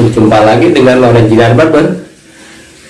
Berjumpa lagi dengan Loren Jinar Barber.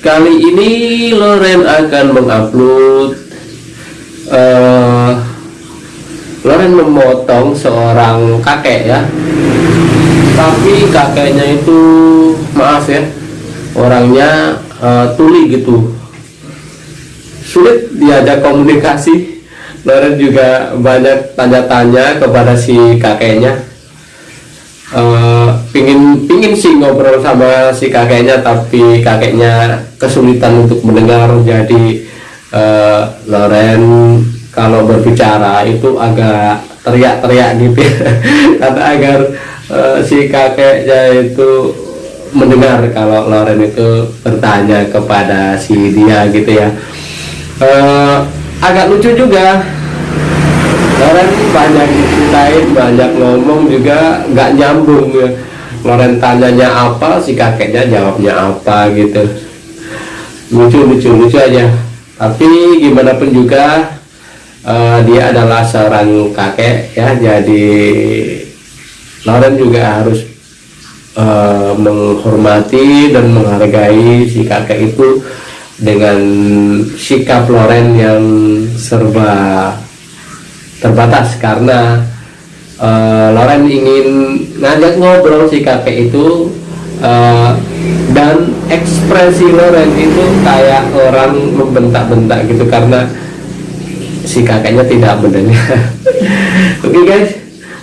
Kali ini Loren akan mengupload uh, Loren memotong seorang kakek ya. Tapi kakeknya itu maaf ya Orangnya uh, tuli gitu. Sulit diajak komunikasi. Loren juga banyak tanya-tanya kepada si kakeknya uh, pingin pingin sih ngobrol sama si kakeknya tapi kakeknya kesulitan untuk mendengar. Jadi uh, Loren kalau berbicara itu agak teriak-teriak gitu ya. Karena agar uh, si kakeknya itu mendengar kalau Loren itu bertanya kepada si dia gitu ya. Uh, agak lucu juga Loren banyak ceritain banyak ngomong juga nggak nyambung ya. Loren tanyanya apa si kakeknya jawabnya apa gitu. Lucu lucu lucu aja. Tapi gimana pun juga uh, dia adalah seorang kakek ya. Jadi Loren juga harus uh, menghormati dan menghargai si kakek itu dengan sikap Loren yang serba terbatas karena uh, Loren ingin ngajak ngobrol si kakek itu uh, dan ekspresi Loren itu kayak orang membentak-bentak gitu karena si kakeknya tidak mendengar. Oke okay guys.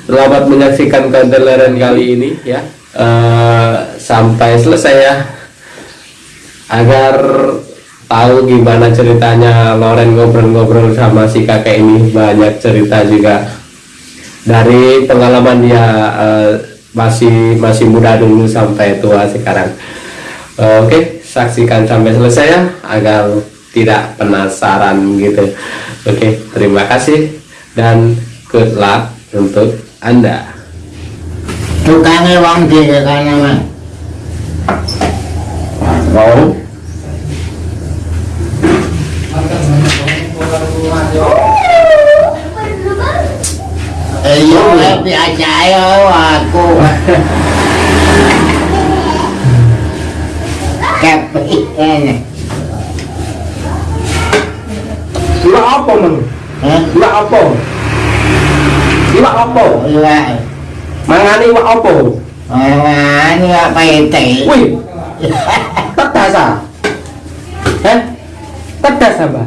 Selamat menyaksikan konten Loren kali ini ya. Uh, sampai selesai ya. Agar tahu gimana ceritanya Loren ngobrol-ngobrol sama si kakek ini. Banyak cerita juga dari pengalaman dia uh, masih masih muda dulu sampai tua sekarang. Uh, oke okay, saksikan sampai selesai ya agar tidak penasaran gitu. Oke okay, terima kasih dan good luck untuk anda. Tukangnya wong di karena mau thì vô lớp thì ai chạy ở cô cà phê này lo của mình. Lo của lo của là. Mangani lo của mangani là bày tỷ ui. Tất cả sao? Tất cả sao bà?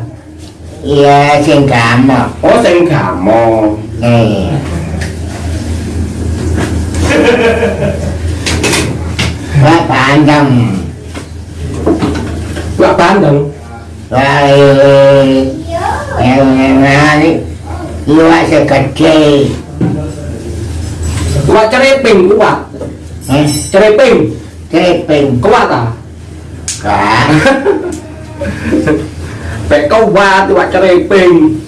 Iya, sing kamu. Oh, sing kamu ờ. Và bạn đồng và bạn đồng rồi em ra đi. Như vậy sẽ cật chê và cho nên bình cũng bạn cho nên bình. Cho bình. Có bạn à cả phải câu qua tôi bạn cho bình.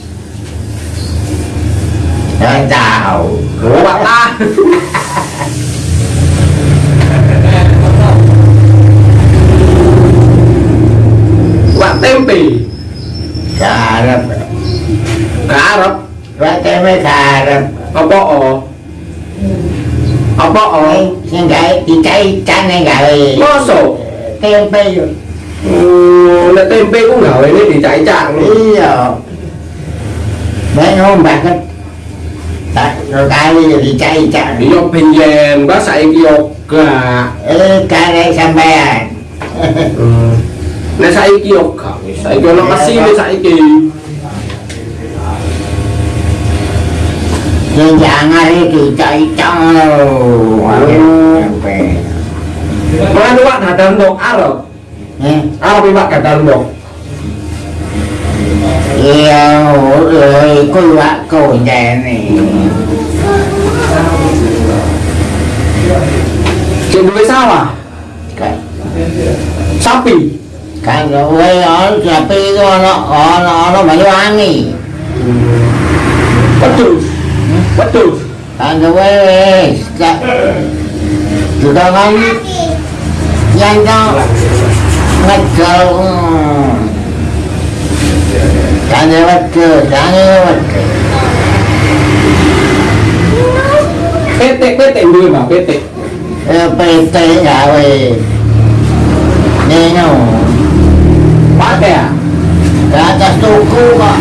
Em chào. Của bà ta. Bạn tên bì. Cà rập Cà rập Bạn tên mới cà rập Ông bó ồ. Ông bó ồ. Xin cái Chị cái chăn này gửi Bó sổ. Tên bì. Rồi là tên bê cũng gửi đấy thì chạy chạy Ý rồi Mấy hôm bạc hết kai dicai cak yo pinjem bahasa yo ke eh kai sampean Nah saiki yo gak wis saiki ono mesin saiki Yang jangan itu cai-cai Mana Pak dadal ndok arep? Heh, arep Pak dadal ndok. Iya, rồi có loại cầu nhà này chuyện đuối sao à cái sao bị cái đuối đó là pi nó nó nó nó phải lo ăn gì bất tử bất tử anh đâu ấy cái chúng ta không nhanh đâu mặt trời കാര്യവർക്ക് കാര്യവർക്ക് PT PT đưa mà PT PT gạo về đi nhau. Quá kìa. Đã ta tu cú có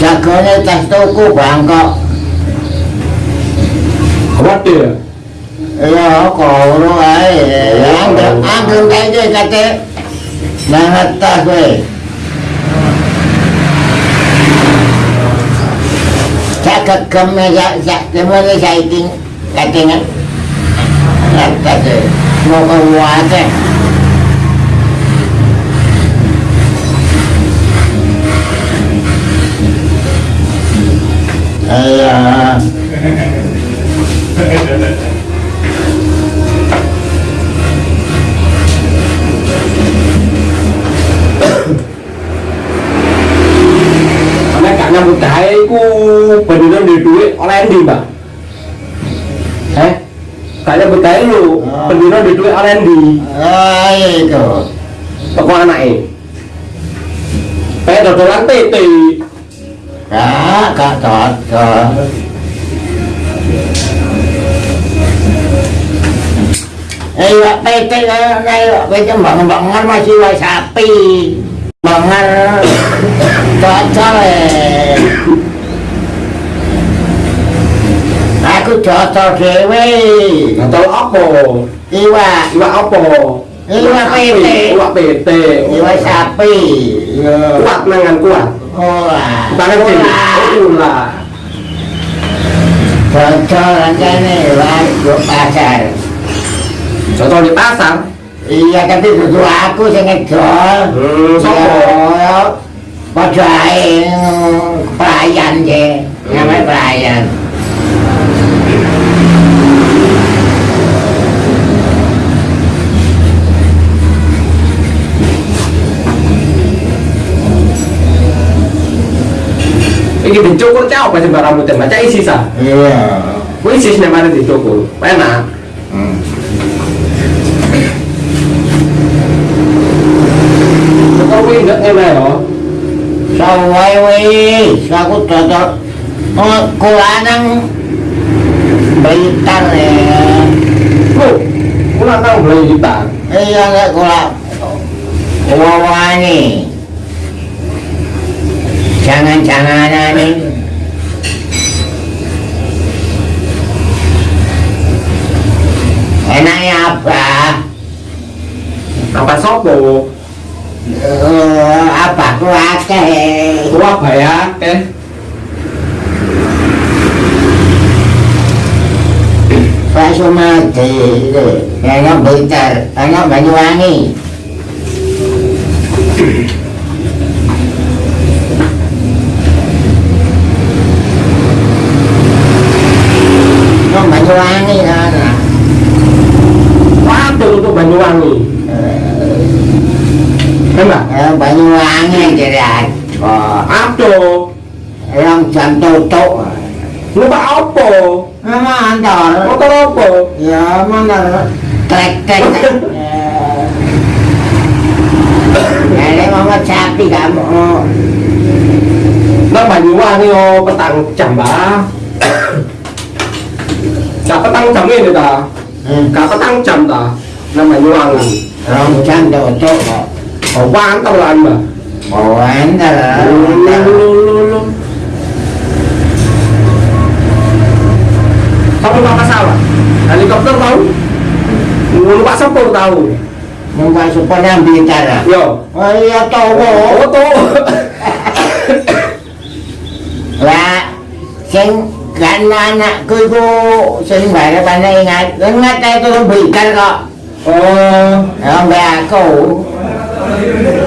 chả có nên ta tu cú bạn có. Quá kìa Yo, luôn ấy, ăn được, ăn được cái gì cả thế, đang hết ta. ya cơm kam na ya ya te mo le sai ting ka ting na ta de mo ko wa te nyambut gawe iku beneran di duit oleh endi, Mbak? Eh? Gak nyambut gawe lu, Oh. beneran di duit oleh endi? Ah, itu. Toko anake. Kayak dodolan. Kak, kak cocok. Eh, Pak PT kan, Pak PT bangun-bangun masih sapi. Bangun cocok eh. Aku cocok dewe. Dodol apa? Iwa, Iwak apa? Iwak PT. Iwak PT. iwa sapi. Kuat nangan kuat. Ora. Bukan kecil. Oh, ulah. Cocok rasanya lah, gue pasar. Contoh di pasar. Iya tapi kudu aku sing ngedol. Hmm, có phải phải dành gì nghe mấy phải dành 이게 민족으로 짜고 빠진 바람을 때만 짜이 시사. 예. 우리 시신에 말은 민족으로. 빠나. 응. 저거 우리 몇 년에 요 Sawai wis, aku cocok. Oh, kulanang Blitar ya. Lu, ulah nang beli gitar. Iya nek kula wawani. Jangan-jangan nih. Enaknya apa? Apa sopo? Eh, apa ku akeh? Gua bayar eh. Pak Sumadi itu, anak Blitar, anak Banyuwangi. Banyuwangi kan. Waduh untuk Banyuwangi. Enak. Eh, Banyuwangi jadi ada. Aduh. Yang jam tutup. Lu pak apa? Nama antar. Motor apa? Ya mana trek trek. Ada mama sapi kamu. Nah Banyuwangi oh petang jam bah. Gak petang jam ini ta? Gak petang jam ta? Nah Banyuwangi. Rong jam họ quán tao anh mà. Họ quán à? ra là luôn luôn luôn không có pasal helikopter tau numpak sắp tau numpak sepur yang bicara yo. Oh iya tau oh tau là xin gắn là nạ cười vô. Xin phải là bạn này ngại ngắt tay tôi bị cắt gọ ờ. Không bè cậu.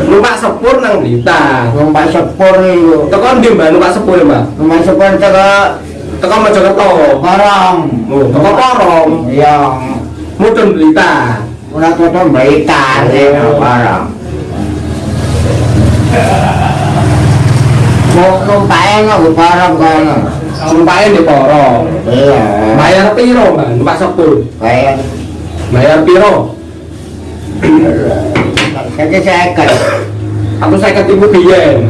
Numpak sepur nang Blitar. numpak sepur itu. Tekan di mbak numpak sepur mbak. Numpak sepur itu ke Tekan Mojokerto. Porong. Oh, teko Porong. Iya. Mudun Blitar. Udah tutup berita ya Porong. Mau numpaknya nggak ke Porong kan? Sumpahin di Porong. Iya. Bayar piro mbak numpak sepur? Kayak Bayar piro? Jadi saya kan. Satu saya ibu biyen.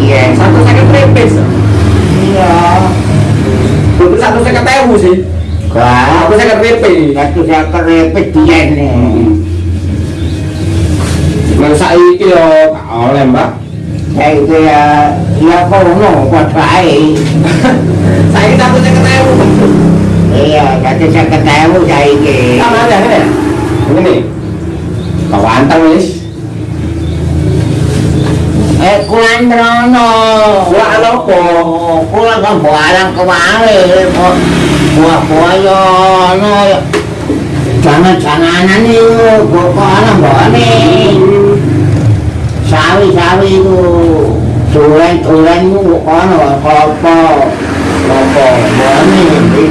Iya. Satu saya trepes. Iya. Belum satu saya ewu sih. Wah, Aku saya keripik. satu saya kerepet dia nih. Nang saiki yo gak oleh, Mbak. Saya itu ya, ya kono padha ae. Saiki takut saya ketemu. Iya, satu saya ketemu saiki. Aja ini. Ini. Kau anteng wis. eh kulan merono buah lopo kulan kan buah alam kemarin buah buah ya no jangan jangan ini buah buah alam buah ini sawi sawi itu tulen tulen mu buah apa apa apa buah ini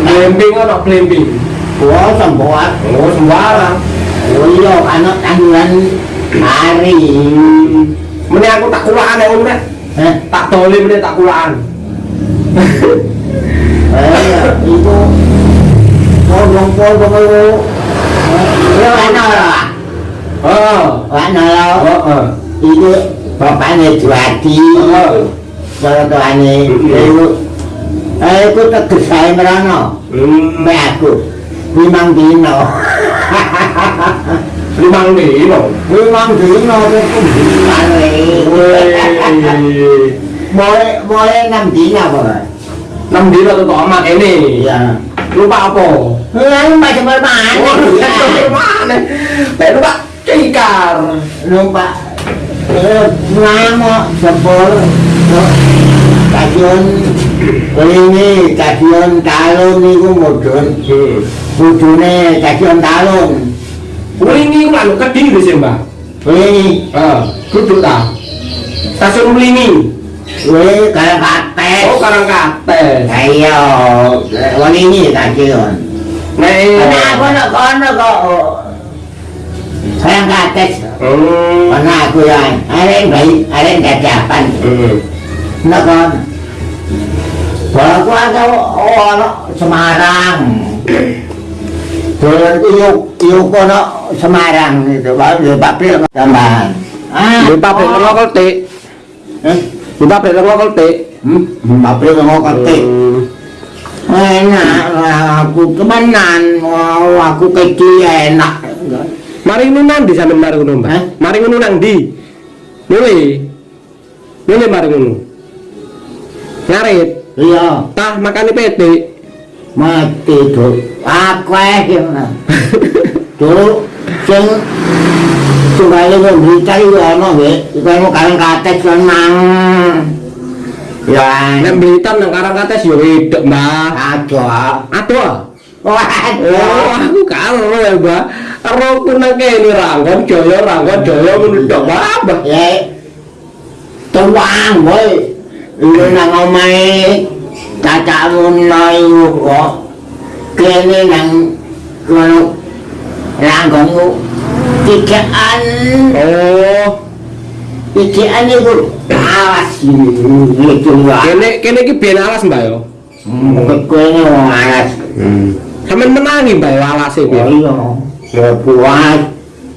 blimbing atau blimbing buah sembuat buah sembarang Oh iya, anak tanggungan hari Mene aku tak kulaan ya. Nek. Eh, Tak doli mene tak kulaan. eh, itu podong-podong itu. Itu mana lah? Oh. Mana lah? Heeh. Itu bapaknya Juwadi. Heeh. Kalau tuannya itu, eh itu tegas saya merana. Hmm. Mbak aku, limang dino. lu mang để bảo lu mang thứ nó cái cũng mang này mỗi mỗi năm tí nào vậy năm tí là tôi có mặt em này. Lu bao cổ anh bà cho mời bà này. Bé lũ bạn chơi cả lũ bạn ngang mà sập bờ cả chuyện Quên đi, cả chuyện trả luôn đi có một chuyện. Ừ. Một chuyện này cả chuyện trả luôn Wengi ku lanuk Kediri sih, Mbah. Wengi. Heeh. Duduk ta. Stasiun Wengi. Wengi Karang Kates. Oh, Karang Kates. Ha iya. Wengi iki ta iki. Nek ana apa nek kono kok. Oh. Karang Kates. Hmm. Oh. Ana aku ya. Arek bayi, arek dadapan. Heeh. Hmm. Nek kon. Bapak ada oh, oh, orang Semarang. Dolan iki yo yo kono Semarang itu baru di pabrik tambahan. Ah, Di pabrik lengo keltik. Eh, Di pabrik lengo keltik. hmm, pabrik lengo ketik. Enak aku temenan, wow, aku kecil enak. Mari ngono nang ndi sampean mari ngono, Mbak? Hah? Mari ngono nang ndi? Nule. Nule mari ngono. Ngarit. Iya, Tah makane petik. mati tuh. Aku yang dulu sing tunggale kok berita yo ana wae iku mau karang kates lan mang ya nek berita nang karang kates yo edek mbah adoh adoh Wah, aku karo ya, Mbak. Karo kena kene ranggon jaya ranggon jaya ngono tok, Mbak. Ya. Tuang, woi. Iku nang omahe cacakmu nang kok. Kene nang langgonmu tigaan Oh, tigaan itu awas itu lah. kene kene iki ben alas, Mbak yo. Ini wong alas. Sampeyan menangi, Mbak, yo alase Oh piye? iya, ya buat.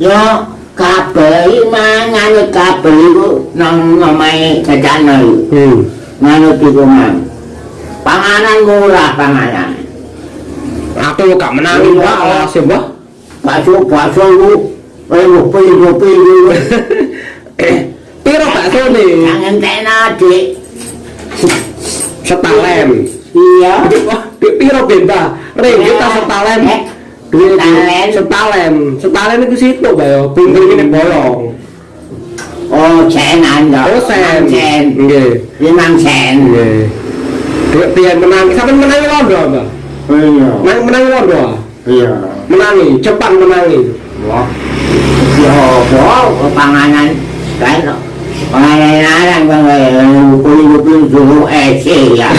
Ya kabel mangan kabel itu nang omae cacana itu. Hmm. Manut iku mang. Panganan murah panganan. Aku yo gak menangi, Mbak, alase, Mbak. Bakso bakso itu eh rupi rupi itu. Piro bakso ne? Jangan tena dik. Setalen. Iya. Piro benda? Ringgit ta setalen? Eh, Duit setalen. setalen. Setalen itu situ, Mbak yo. Buntir ini bolong. Oh senan dong. Oh, sen. Sen. Nggih. Limang sen. Nggih. Duit pian menangi, sampeyan menangi londo, Mbak. Iya. Menangi menangi londo. Iya. menangi Jepang menangi wah ya wah panganan kan panganan arang bang kulit kulit suhu eh ya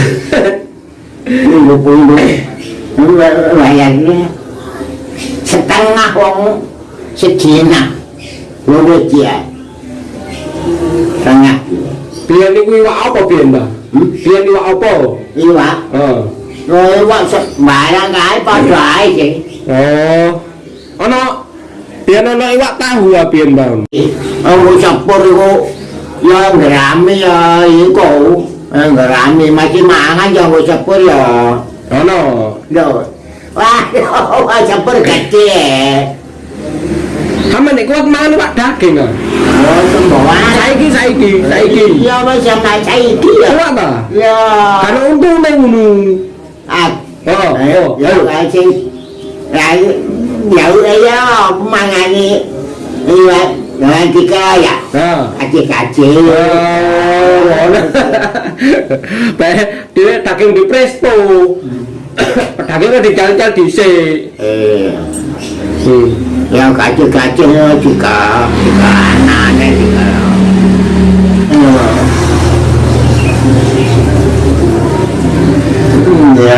kulit kulit bayarnya setengah wong sedina loro dia setengah biar ni iwak apa biar dah biar iwak apa iwak oh rồi iwak barang ai bao trái chứ អូអណោទៀននៅវត្តហួរពៀនបងអូចាប់ពរយោយករាមនេះយកកោរាមនេះមកជាម៉ាហ្នឹងយកចាប់ពរយោអណោយកវ៉ាវ៉ាចាប់ពរកាច់ទេហើយមិនគាត់មកនៅវត្តគេងអូសំបវ៉ាໃສគីໃສគីໃສគីយកមកចាំតែໃສគីវ៉ាបាទយកហើយអូនទូមិនអាអូយកតែជិះ ayo, oh, ya ayo. kasih. Ya, ya udah ya, mangani. Iya, dengan tiga ya. Nah. Kacil-kacil. Oh, ngono. Bae dhewe daging di presto. Dagingnya dical-cal dhisik. Eh, yang kacil-kacil juga, juga anaknya juga. Ya,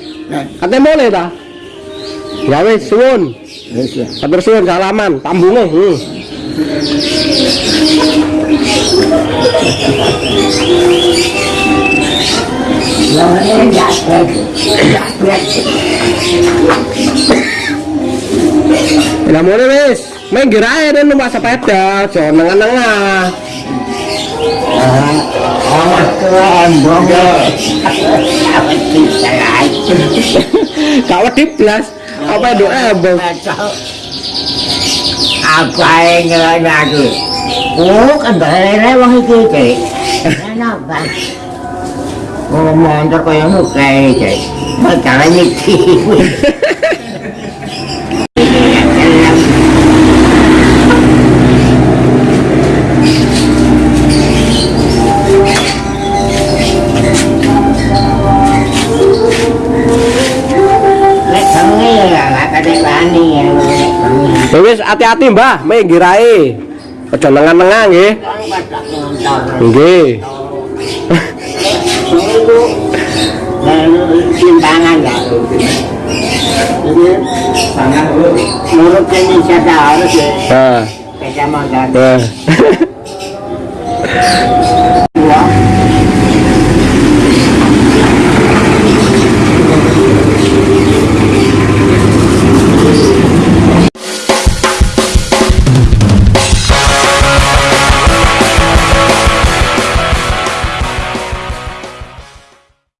Katanya boleh ta? Ya wis suwun. Matur suwun salaman, tambunge. Hmm. Lah mulai wis, main gerai dan numpak sepeda, jangan nengah-nengah. kau tip plus apa doa abang apa yang lagi bukan berlain wang itu cek kenapa ngomong terkoyong kayak cek macam ini hati-hati Mbah, main gerai. Aja nengah-nengah nggih. Nggih. simpangan ya harus ya Nah, nah.